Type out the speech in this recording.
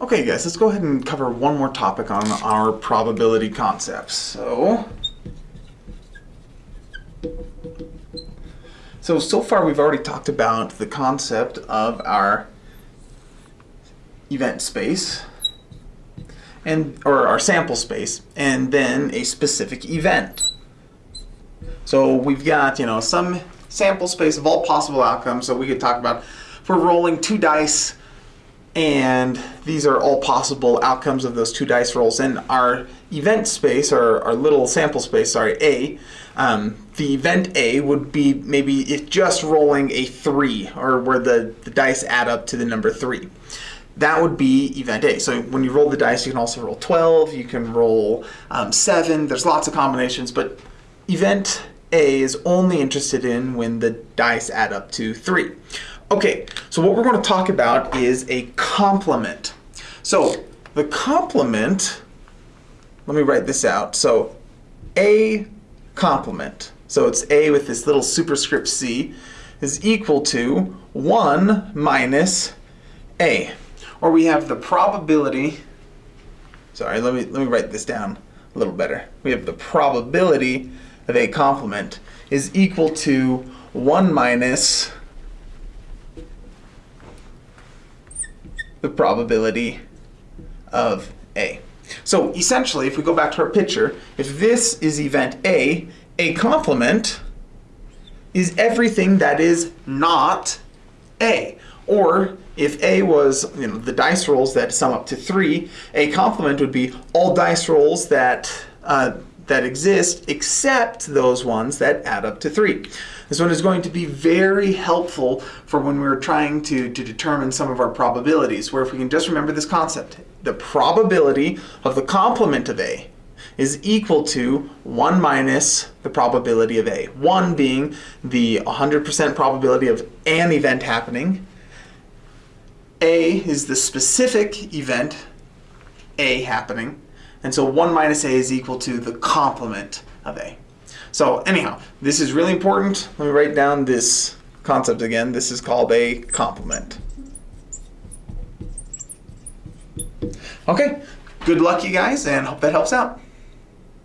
Okay guys, let's go ahead and cover one more topic on our probability concepts. So, so, so far we've already talked about the concept of our event space and or our sample space and then a specific event. So we've got, you know, some sample space of all possible outcomes. So we could talk about we're rolling two dice and these are all possible outcomes of those two dice rolls. And our event space, or our little sample space, sorry, A, um, the event A would be maybe just rolling a 3, or where the, the dice add up to the number 3. That would be event A. So when you roll the dice, you can also roll 12, you can roll um, 7, there's lots of combinations, but event A is only interested in when the dice add up to 3. Okay, so what we're going to talk about is a complement. So the complement, let me write this out. So A complement, so it's A with this little superscript C, is equal to 1 minus A. Or we have the probability, sorry, let me, let me write this down a little better. We have the probability of A complement is equal to 1 minus the probability of A. So essentially, if we go back to our picture, if this is event A, A complement is everything that is not A. Or if A was you know, the dice rolls that sum up to 3, A complement would be all dice rolls that, uh, that exist except those ones that add up to 3. This one is going to be very helpful for when we're trying to, to determine some of our probabilities, where if we can just remember this concept, the probability of the complement of A is equal to 1 minus the probability of A. 1 being the 100% probability of an event happening. A is the specific event A happening. And so 1 minus A is equal to the complement of A. So anyhow, this is really important. Let me write down this concept again. This is called a complement. Okay, good luck you guys and hope that helps out.